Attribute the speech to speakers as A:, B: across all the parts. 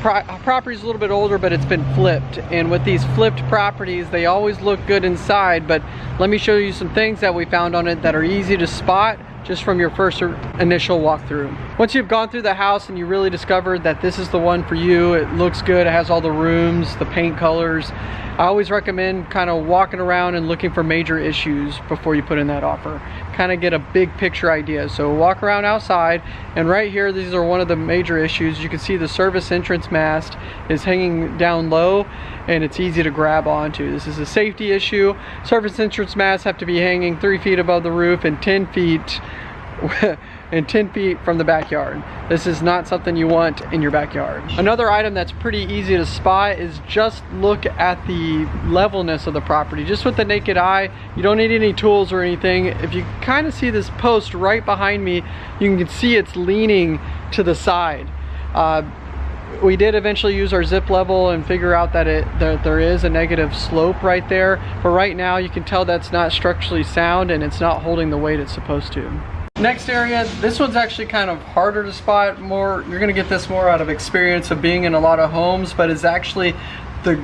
A: pro property's a little bit older, but it's been flipped. And with these flipped properties, they always look good inside, but let me show you some things that we found on it that are easy to spot just from your first initial walkthrough. Once you've gone through the house and you really discovered that this is the one for you, it looks good, it has all the rooms, the paint colors, I always recommend kind of walking around and looking for major issues before you put in that offer. Kind of get a big picture idea. So walk around outside and right here, these are one of the major issues. You can see the service entrance mast is hanging down low and it's easy to grab onto. This is a safety issue. Service entrance masts have to be hanging three feet above the roof and 10 feet and 10 feet from the backyard. This is not something you want in your backyard. Another item that's pretty easy to spot is just look at the levelness of the property. Just with the naked eye, you don't need any tools or anything. If you kind of see this post right behind me, you can see it's leaning to the side. Uh, we did eventually use our zip level and figure out that it that there is a negative slope right there but right now you can tell that's not structurally sound and it's not holding the weight it's supposed to Next area, this one's actually kind of harder to spot more. You're gonna get this more out of experience of being in a lot of homes, but it's actually the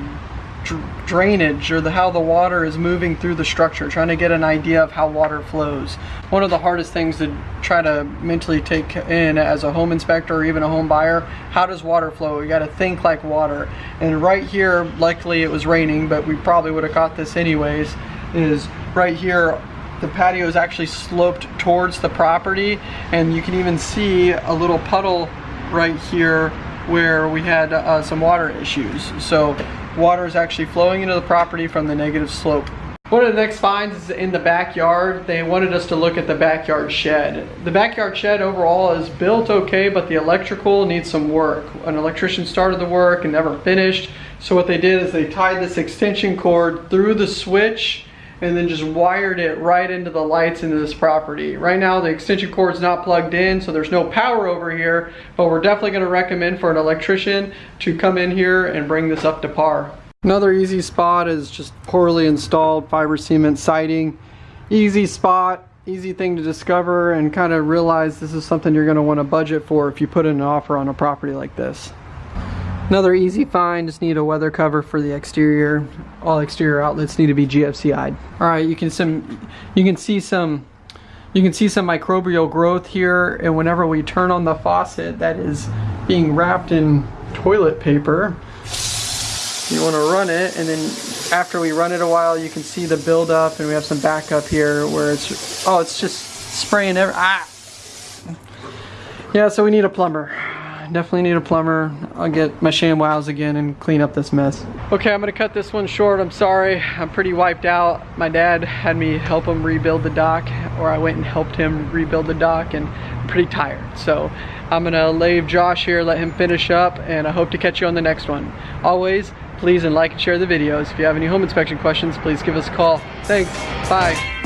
A: drainage or the how the water is moving through the structure, trying to get an idea of how water flows. One of the hardest things to try to mentally take in as a home inspector or even a home buyer, how does water flow? You gotta think like water. And right here, likely it was raining, but we probably would have caught this anyways, is right here the patio is actually sloped towards the property and you can even see a little puddle right here where we had uh, some water issues. So water is actually flowing into the property from the negative slope. One of the next finds is in the backyard. They wanted us to look at the backyard shed. The backyard shed overall is built okay, but the electrical needs some work. An electrician started the work and never finished. So what they did is they tied this extension cord through the switch and then just wired it right into the lights into this property. Right now the extension cord is not plugged in so there's no power over here but we're definitely going to recommend for an electrician to come in here and bring this up to par. Another easy spot is just poorly installed fiber cement siding. Easy spot, easy thing to discover and kind of realize this is something you're going to want to budget for if you put in an offer on a property like this. Another easy find, just need a weather cover for the exterior. All exterior outlets need to be GFCI'd. All right, you can some, you can see some, you can see some microbial growth here, and whenever we turn on the faucet that is being wrapped in toilet paper, you want to run it, and then after we run it a while, you can see the buildup, and we have some backup here where it's, oh, it's just spraying every, ah! Yeah, so we need a plumber definitely need a plumber. I'll get my ShamWows again and clean up this mess. Okay, I'm gonna cut this one short. I'm sorry, I'm pretty wiped out. My dad had me help him rebuild the dock, or I went and helped him rebuild the dock, and I'm pretty tired. So I'm gonna leave Josh here, let him finish up, and I hope to catch you on the next one. Always, please and like and share the videos. If you have any home inspection questions, please give us a call. Thanks, bye.